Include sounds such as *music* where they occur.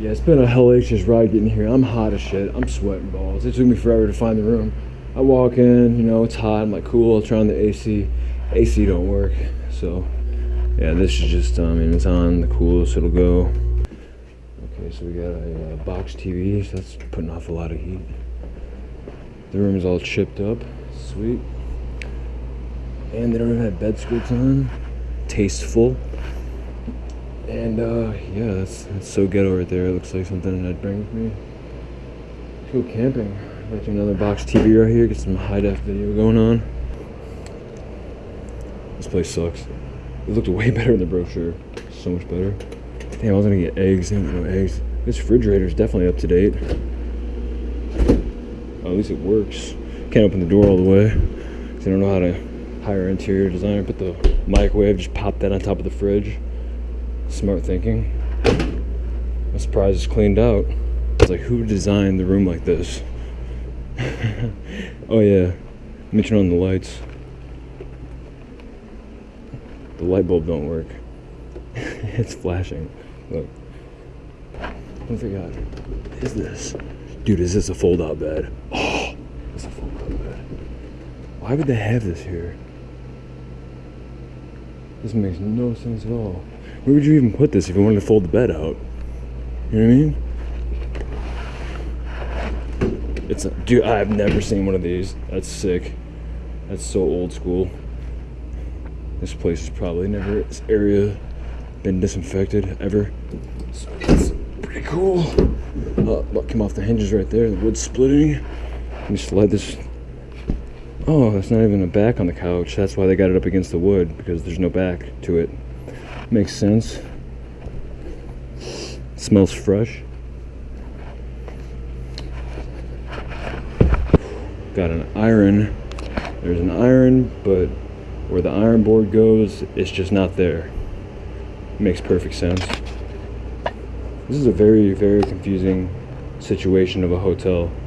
Yeah, it's been a hellacious ride getting here. I'm hot as shit. I'm sweating balls. It took me forever to find the room. I walk in, you know, it's hot. I'm like, cool. I'll turn on the AC. AC don't work. So, yeah, this is just, I mean, it's on the coolest it'll go. Okay, so we got a uh, box TV. So that's putting off a lot of heat. The room is all chipped up. Sweet. And they don't even have bed skirts on. Tasteful. And uh, yeah, that's, so ghetto right there. It looks like something I'd bring with me. Let's go camping. Got another box TV right here. Get some high def video going on. This place sucks. It looked way *laughs* better in the brochure. So much better. Damn, I was gonna get eggs. Damn, no eggs. This refrigerator is definitely up to date. Oh, at least it works. Can't open the door all the way. Cause I don't know how to hire interior designer. Put the microwave, just pop that on top of the fridge. Smart thinking. I'm surprised it's cleaned out. It's like, who designed the room like this? *laughs* oh yeah, let me turn on the lights. The light bulb don't work. *laughs* it's flashing. Look. I forgot. What is this? Dude, is this a fold-out bed? Oh, *gasps* it's a fold-out bed. Why would they have this here? This makes no sense at all. Where would you even put this if you wanted to fold the bed out? You know what I mean? It's a, dude. I've never seen one of these. That's sick. That's so old school. This place is probably never this area been disinfected ever. So it's pretty cool. Uh, came off the hinges right there? The wood splitting. Let me slide this. Oh, that's not even a back on the couch. That's why they got it up against the wood because there's no back to it. Makes sense. Smells fresh. Got an iron. There's an iron, but where the iron board goes, it's just not there. Makes perfect sense. This is a very, very confusing situation of a hotel.